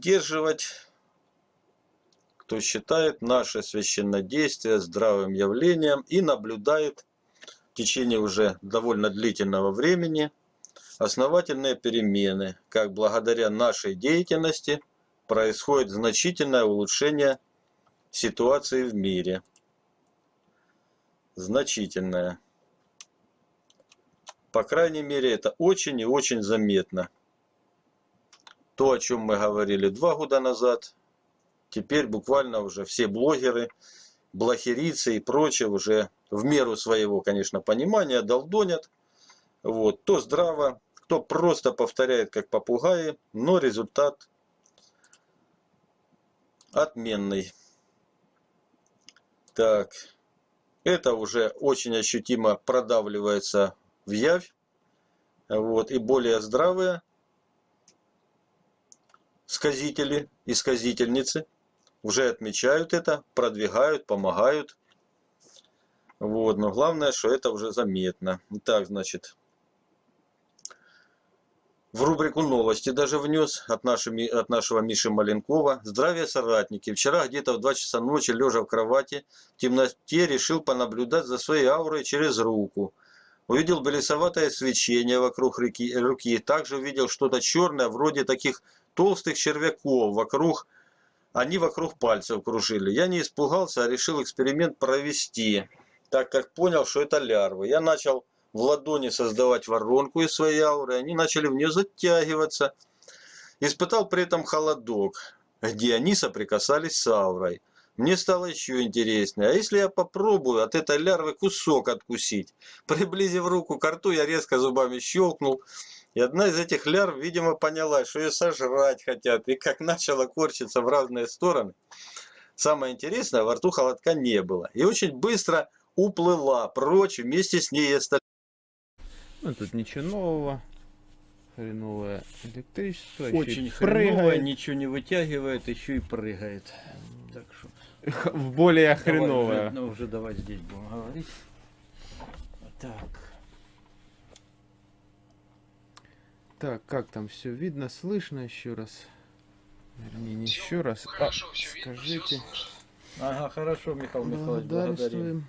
поддерживать, кто считает наше священнодействие здравым явлением и наблюдает в течение уже довольно длительного времени основательные перемены, как благодаря нашей деятельности происходит значительное улучшение ситуации в мире. Значительное. По крайней мере, это очень и очень заметно. То, о чем мы говорили два года назад, теперь буквально уже все блогеры, блохерийцы и прочие уже в меру своего, конечно, понимания долдонят. Вот. То здраво, кто просто повторяет как попугаи, но результат отменный. Так, это уже очень ощутимо продавливается в явь. Вот, и более здравые сказители и сказительницы уже отмечают это, продвигают, помогают. Вот, но главное, что это уже заметно. Так, значит, в рубрику новости даже внес от, нашими, от нашего Миши Маленкова. Здравия, соратники. Вчера где-то в 2 часа ночи, лежа в кровати, в темноте решил понаблюдать за своей аурой через руку. Увидел белесоватое свечение вокруг реки, руки. Также увидел что-то черное, вроде таких толстых червяков вокруг. Они вокруг пальцев кружили. Я не испугался, а решил эксперимент провести, так как понял, что это лярвы. Я начал в ладони создавать воронку из своей ауры, они начали в нее затягиваться. Испытал при этом холодок, где они соприкасались с аурой. Мне стало еще интереснее. А если я попробую от этой лярвы кусок откусить? Приблизив руку к рту, я резко зубами щелкнул. И одна из этих лярв, видимо, поняла, что ее сожрать хотят. И как начала корчиться в разные стороны. Самое интересное, во рту холодка не было. И очень быстро уплыла прочь вместе с ней и остальные. Ну, тут ничего нового. Хреновое электричество. Очень хреновое, ничего не вытягивает, еще и прыгает. Так что... В более хреновое. ну, уже давай здесь будем говорить. Так. Так, как там все видно, слышно еще раз? Вернее, не еще раз. Хорошо, а, скажите. Видно, ага, хорошо, Михаил Михайлович, благодарим.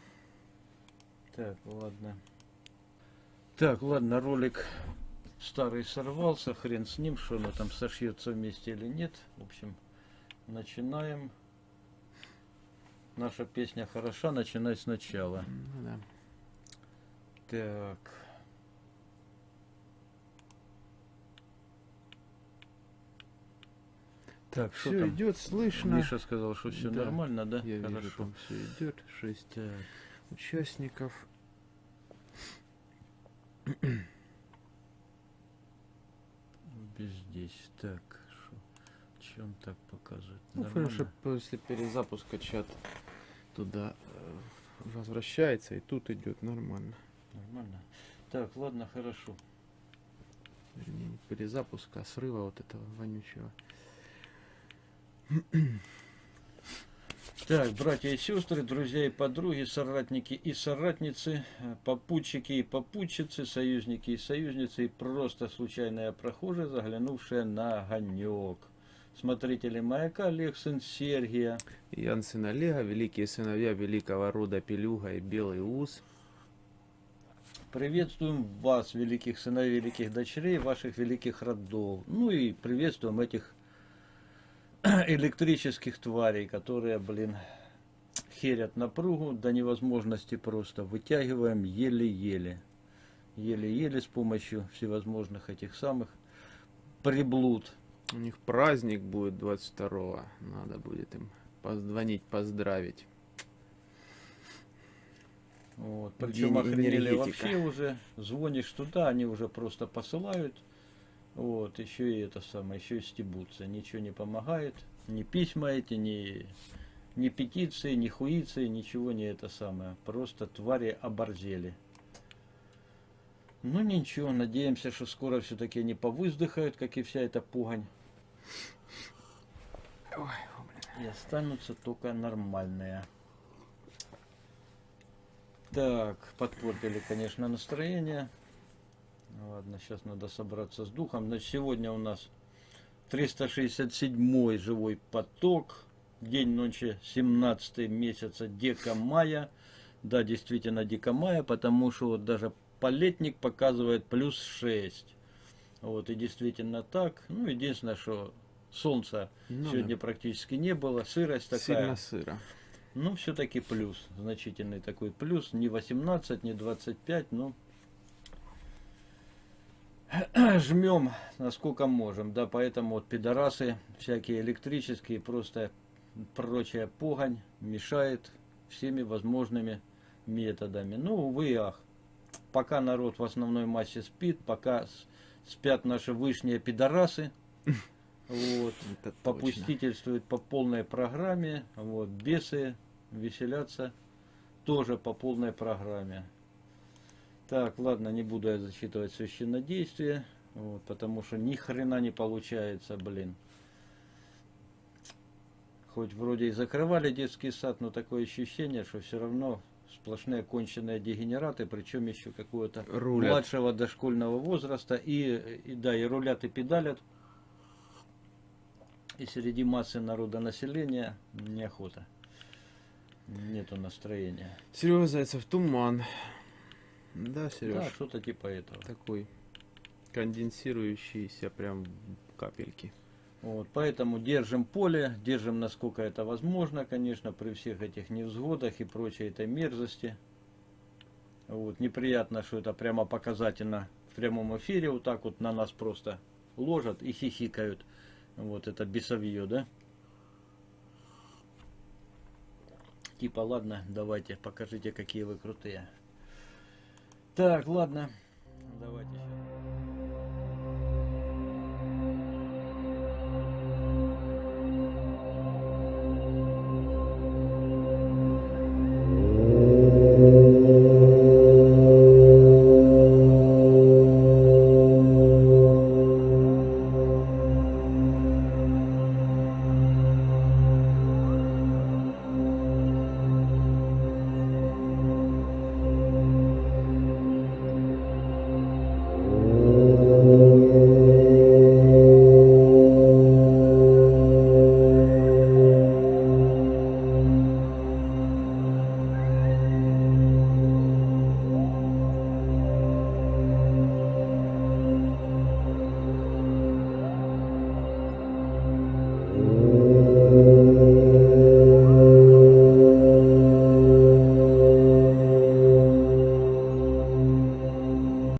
Так, ладно. Так, ладно, ролик старый сорвался, хрен с ним, что оно там сошьется вместе или нет. В общем, начинаем. Наша песня хороша, начинай сначала. Да. Так. Так, все идет, слышно. Миша сказал, что все да, нормально, да? Я Хорошо. Вижу, там все идет. Шесть так. участников. Здесь так, чем так показывает? Ну, хорошо, после перезапуска чат туда э, возвращается, и тут идет нормально. Нормально. Так, ладно, хорошо. Вернее, перезапуска, срыва вот этого вонючего. Так, братья и сестры, друзья и подруги, соратники и соратницы, попутчики и попутчицы, союзники и союзницы, и просто случайная прохожая, заглянувшая на огонек. Смотрители маяка Олег, сын Сергия. Ян, сын Олега, великие сыновья великого рода Пелюга и Белый Ус. Приветствуем вас, великих сыновей, великих дочерей, ваших великих родов. Ну и приветствуем этих электрических тварей, которые, блин, херят напругу до невозможности просто. Вытягиваем еле-еле. Еле-еле с помощью всевозможных этих самых приблуд. У них праздник будет 22-го. Надо будет им позвонить, поздравить. Вот. Причем охренели вообще уже. Звонишь туда, они уже просто посылают вот, еще и это самое, еще и стебутся. Ничего не помогает. Ни письма эти, ни, ни петиции, ни хуиции, ничего не это самое. Просто твари оборзели. Ну ничего, надеемся, что скоро все-таки они повыздыхают, как и вся эта пугань. Ой, и останутся только нормальные. Так, подпортили, конечно, настроение. Ладно, сейчас надо собраться с духом. Значит, сегодня у нас 367 живой поток. День ночи 17 месяца дека мая. Да, действительно дека мая, потому что вот даже полетник показывает плюс 6. Вот и действительно так. Ну, единственное, что солнца Ну да. сегодня практически не было, сырость такая. Сильно сыро. Ну, все-таки плюс, значительный такой плюс, не 18, не 25, ну, жмем насколько можем, да, поэтому вот пидорасы всякие электрические, просто прочая погонь мешает всеми возможными методами. Ну, увы и ах. Пока народ в основной массе спит, пока спят наши вышние пидорасы, вот, Это точно. попустительствуют по полной программе, вот, бесы веселятся тоже по полной программе. Так, ладно, не буду я зачитывать священнодействие, вот, потому что ни хрена не получается, блин. Хоть вроде и закрывали детский сад, но такое ощущение, что все равно сплошные конченые дегенераты, причем еще какого-то младшего дошкольного возраста, и, и да, и рулят, и педалят. И среди массы народа населения неохота. Нету настроения. Серега Зайцев, туман. Да, Да, Сереж, что-то типа этого. такой конденсирующийся прям капельки. Вот, поэтому держим поле, держим насколько это возможно, конечно, при всех этих невзгодах и прочей этой мерзости. Вот, неприятно, что это прямо показательно в прямом эфире, вот так вот на нас просто ложат и хихикают. Вот это бесовье, да? Типа, ладно, давайте, покажите, какие вы крутые. Так, ладно, давайте.